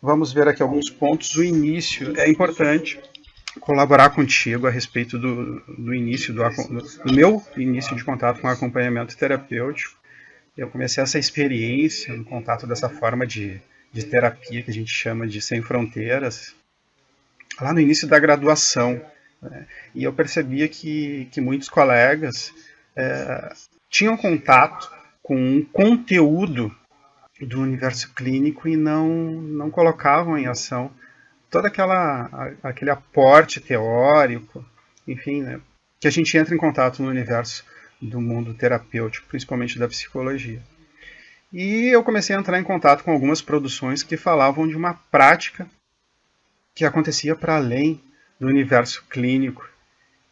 vamos ver aqui alguns pontos. O início é importante colaborar contigo a respeito do, do início, do, do meu início de contato com acompanhamento terapêutico. Eu comecei essa experiência no contato dessa forma de, de terapia que a gente chama de sem fronteiras, lá no início da graduação. Né? E eu percebia que, que muitos colegas é, tinham contato com um conteúdo do universo clínico e não, não colocavam em ação todo aquela, aquele aporte teórico, enfim, né, que a gente entra em contato no universo do mundo terapêutico, principalmente da psicologia. E eu comecei a entrar em contato com algumas produções que falavam de uma prática que acontecia para além do universo clínico.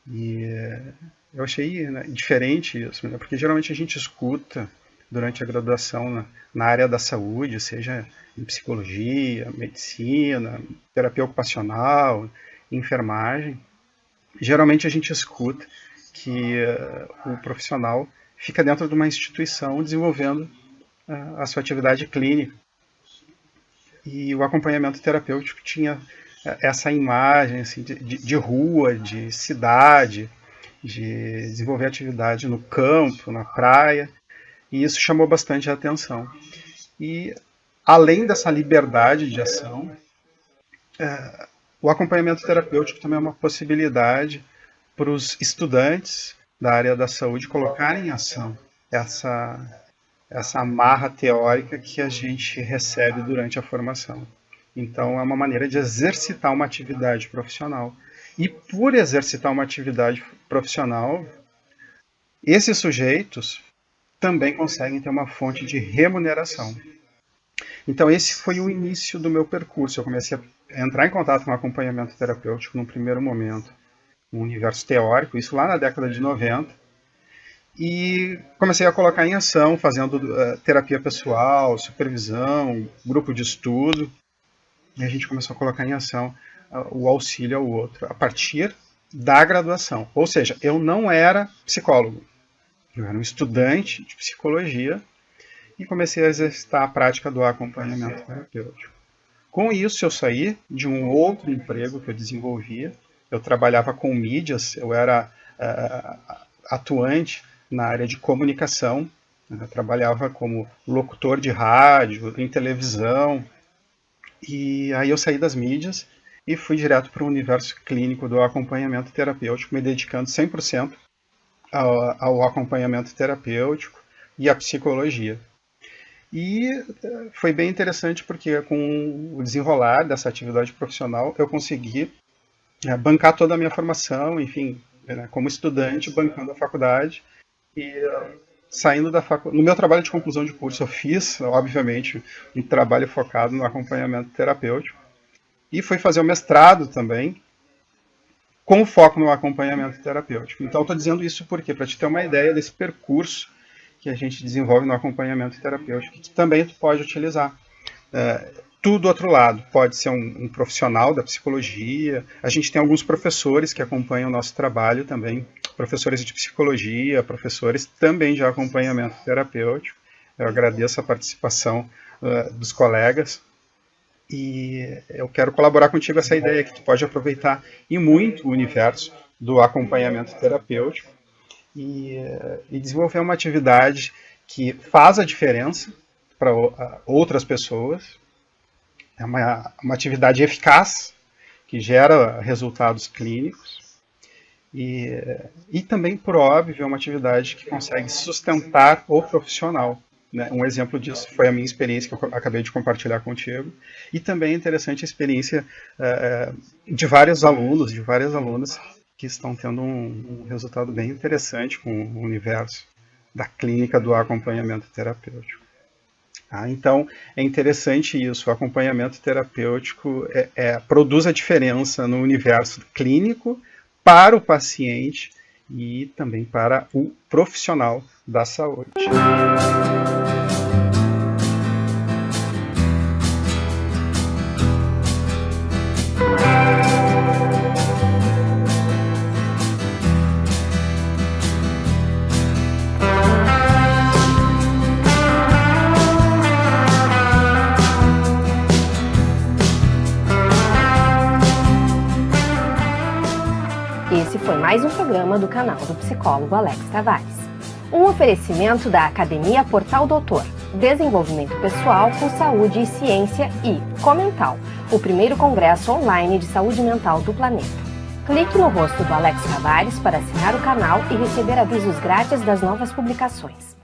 E eh, eu achei né, diferente isso, né, porque geralmente a gente escuta durante a graduação na, na, área da saúde, seja em psicologia, medicina, terapia ocupacional, enfermagem, geralmente a gente escuta que uh, o profissional fica dentro de uma instituição desenvolvendo uh, a sua atividade clínica. E o acompanhamento terapêutico tinha uh, essa imagem assim, de, de rua, de cidade, de desenvolver atividade no campo, na praia, e isso chamou bastante a atenção. E além dessa liberdade de ação, é, o acompanhamento terapêutico também é uma possibilidade para os estudantes da área da saúde colocarem em ação essa, essa amarra teórica que a gente recebe durante a formação. Então, é uma maneira de exercitar uma atividade profissional. E por exercitar uma atividade profissional, esses sujeitos também conseguem ter uma fonte de remuneração. Então esse foi o início do meu percurso. Eu comecei a entrar em contato com acompanhamento terapêutico no primeiro momento, no universo teórico, isso lá na década de 90, e comecei a colocar em ação, fazendo uh, terapia pessoal, supervisão, grupo de estudo, e a gente começou a colocar em ação uh, o auxílio ao outro, a partir da graduação. Ou seja, eu não era psicólogo, eu era um estudante de psicologia e comecei a exercitar a prática do acompanhamento terapêutico. Com isso, eu saí de um outro emprego que eu desenvolvia. Eu trabalhava com mídias, eu era uh, atuante na área de comunicação. Né? Trabalhava como locutor de rádio, em televisão. E aí eu saí das mídias e fui direto para o universo clínico do acompanhamento terapêutico, me dedicando 100% ao, ao acompanhamento terapêutico e à psicologia. E eh, foi bem interessante porque com o desenrolar dessa atividade profissional eu consegui é, bancar toda a minha formação, enfim, né, como estudante, bancando a faculdade e uh, saindo da faculdade. No meu trabalho de conclusão de curso eu fiz, obviamente, um trabalho focado no acompanhamento terapêutico e fui fazer o mestrado também com foco no acompanhamento terapêutico. Então, estou dizendo isso porque para te ter uma ideia desse percurso que a gente desenvolve no acompanhamento terapêutico, que também tu pode utilizar. É, tudo do outro lado, pode ser um, um, profissional da psicologia, a gente tem alguns professores que acompanham o nosso trabalho também, professores de psicologia, professores também de acompanhamento terapêutico. Eu agradeço a participação uh, dos colegas e eu quero colaborar contigo essa ideia que tu pode aproveitar e muito o universo do acompanhamento terapêutico e, e desenvolver uma atividade que faz a diferença para outras pessoas. É uma, uma atividade eficaz, que gera resultados clínicos. E, e também, por óbvio, é uma atividade que consegue sustentar o profissional. Né? Um exemplo disso foi a minha experiência que eu acabei de compartilhar contigo. E também é interessante a experiência uh, de vários alunos, de várias alunas que estão tendo um, um, resultado bem interessante com o universo da clínica do acompanhamento terapêutico. Ah, então, é interessante isso, o acompanhamento terapêutico é, é, produz a diferença no universo clínico para o paciente e também para o profissional da saúde. Foi mais um programa do canal do psicólogo Alex Tavares. Um oferecimento da Academia Portal Doutor, Desenvolvimento Pessoal com Saúde e Ciência e Comental, o primeiro congresso online de saúde mental do planeta. Clique no rosto do Alex Tavares para assinar o canal e receber avisos grátis das novas publicações.